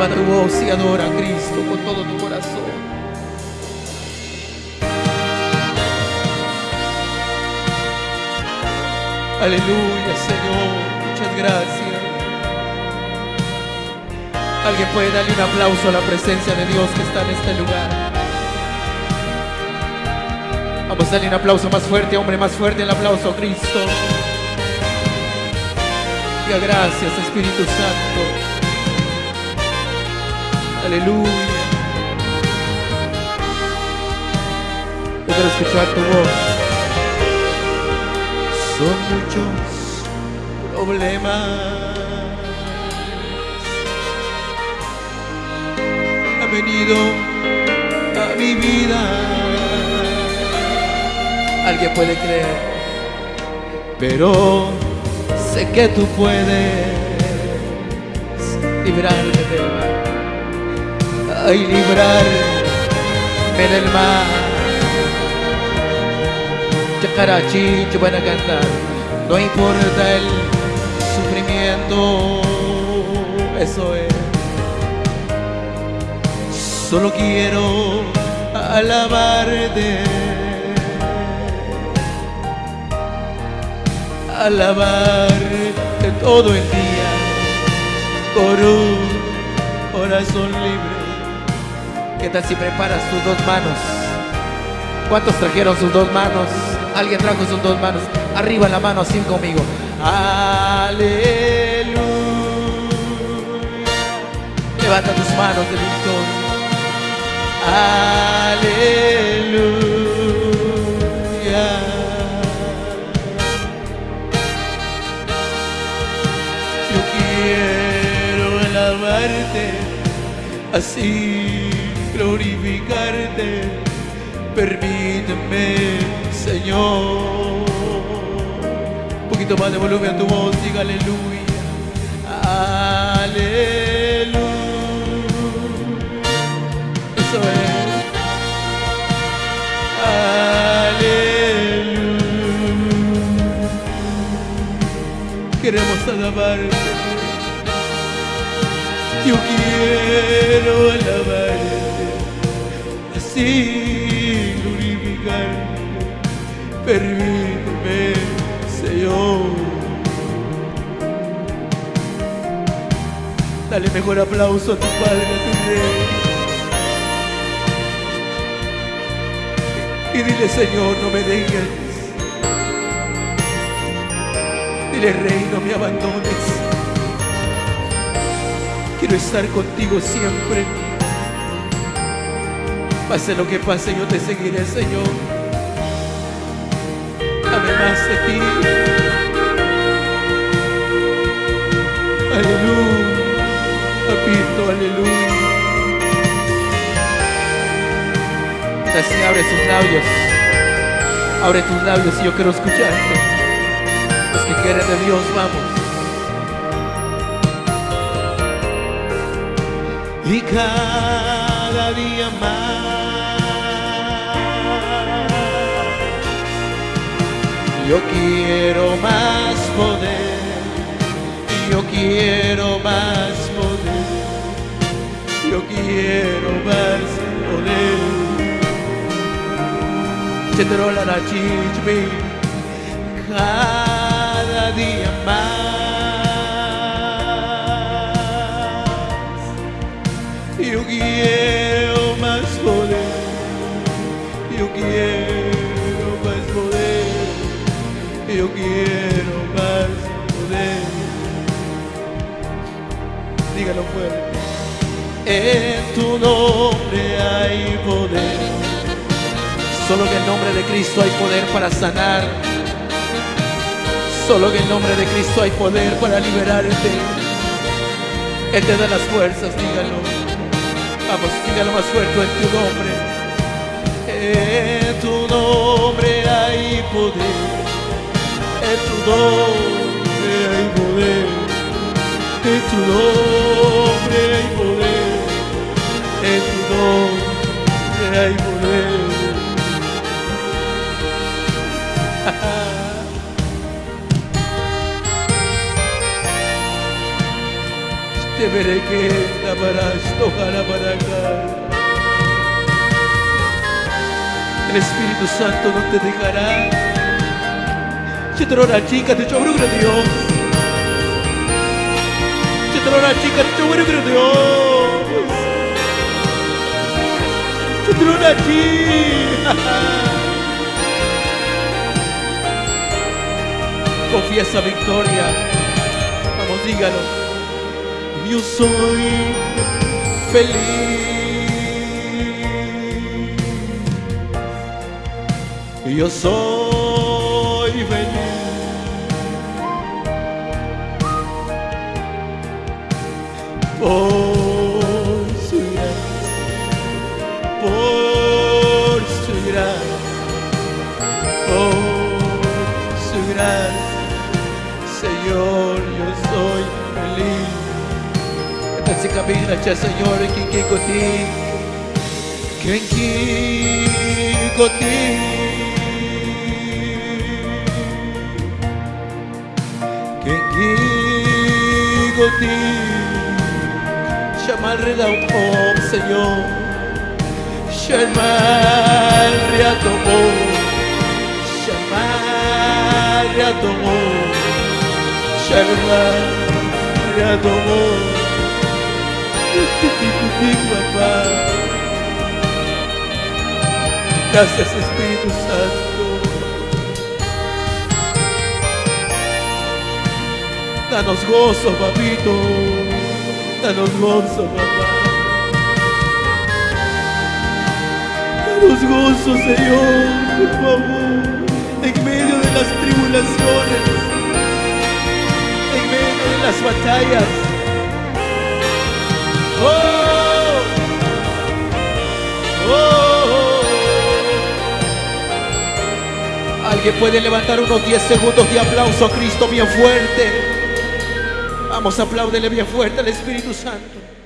Eleva tu voz y adora a Cristo con todo tu corazón. Aleluya, Señor. Muchas gracias. Alguien puede darle un aplauso a la presencia de Dios que está en este lugar. Vamos a darle un aplauso más fuerte, hombre, más fuerte el aplauso a Cristo. Diga gracias, Espíritu Santo. Aleluya. Yo quiero escuchar tu voz. Son muchos problemas. Ha venido a mi vida. Alguien puede creer, pero sé que tú puedes librarme del mal. Ay, librarme del mal. Chacarachi, yo van a cantar. No importa el sufrimiento, eso es. Solo quiero alabarte. Alabarte todo el día con un corazón libre. ¿Qué tal si preparas tus dos manos? ¿Cuántos trajeron sus dos manos? Alguien trajo sus dos manos. Arriba la mano así conmigo. Aleluya. Levanta tus manos de victoria. Aleluya. Yo quiero alabarte, así glorificarte. Permíteme, Señor. Un poquito más de volumen a tu voz, diga aleluya. Aleluya. Eso es. Aleluya. Queremos alabarte. Yo quiero alabarte. Glorificarte. Permíteme, Señor. Dale mejor aplauso a tu Padre, a tu Rey. Y dile, Señor, no me dejes. Dile, Rey, no me abandones. Quiero estar contigo siempre. Pase lo que pase, yo te seguiré, Señor. Dame más de ti. Aleluya. Papito, aleluya. Así abre sus labios. Abre tus labios y yo quiero escucharte. Los que quieren de Dios, vamos. Y cada cada día más. Yo quiero más poder, yo quiero más poder, yo quiero más poder. Cada día más. Yo quiero más poder yo quiero más poder dígalo fuerte en tu nombre hay poder Solo en el nombre de Cristo hay poder para sanar. Solo en el nombre de Cristo hay poder para liberarte. Él te da las fuerzas, dígalo. Vamos, dígalo más fuerte en tu nombre. En tu nombre hay poder. En tu nombre hay poder. En tu nombre hay poder. En tu nombre hay poder. Te veré que tabarás, tocará para acá. El Espíritu Santo no te dejará. Ci troverà chica, ti trovo per Dio. Ci troverà chica, ti trovo per Dio. Ci troverà chica. Confiesa victoria. Vamos, dígalo. Yo soy feliz. Yo soy feliz. Por su gracia, por su gracia, por su gracia, Señor, yo soy feliz. Esta se camina, c'è Signore, chi chi così, che chi così. Guigo ti. Llama al redautor Señor. Llama al redautor llama al redautor llama al redautor papá gracias Espíritu Santo Danos gozo, papito. Danos gozo, papá. Danos gozo, Señor, por favor. En medio de las tribulaciones. En medio de las batallas. Oh, oh. Alguien puede levantar unos 10 segundos de aplauso a Cristo bien fuerte. Vamos, apláudele bien fuerte al Espíritu Santo.